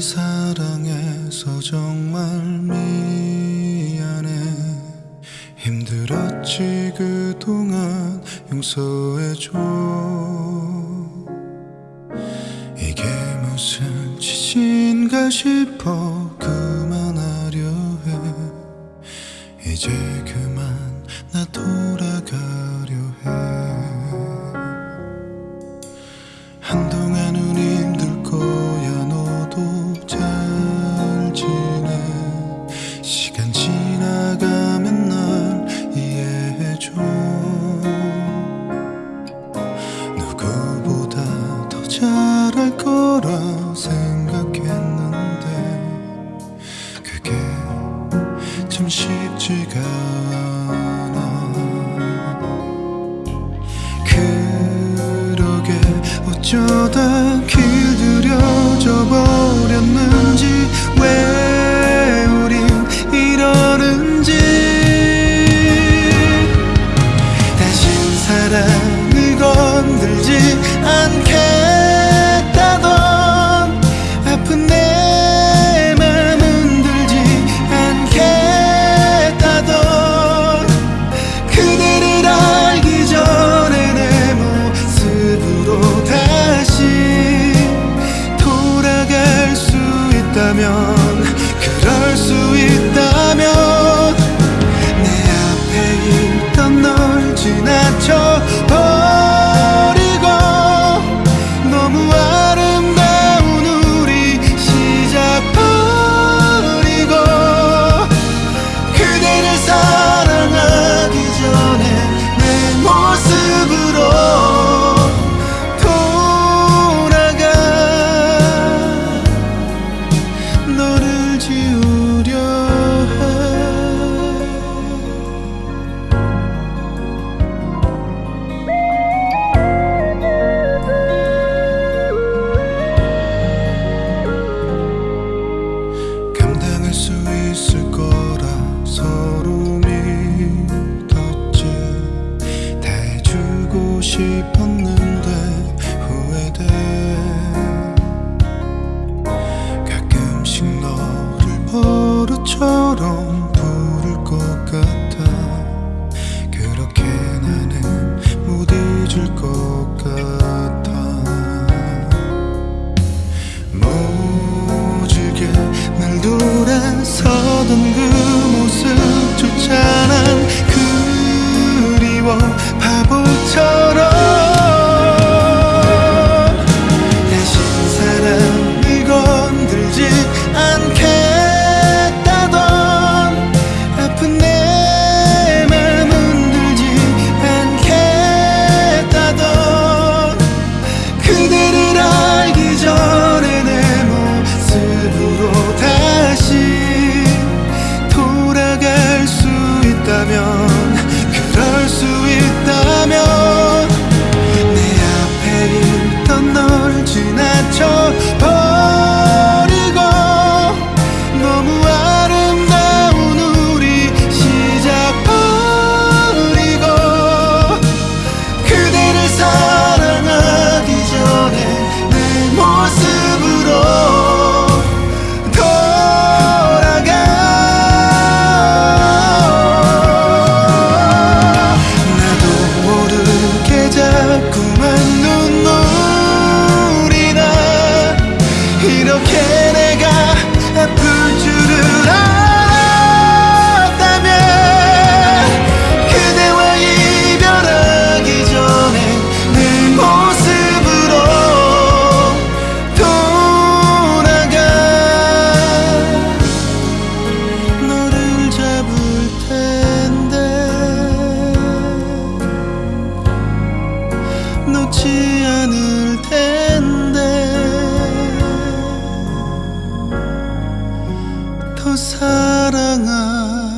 사랑해서 정말 미안해. 힘들었지 그동안 용서해줘. 이게 무슨 짓인가 싶어 그만하려 해. 이제 그만 나 돌아가려 해 어쩌다 길들여져 버렸는지 왜 처럼 부를 것 같아. 그렇게 나는 못 잊을 거야 이렇게 사랑아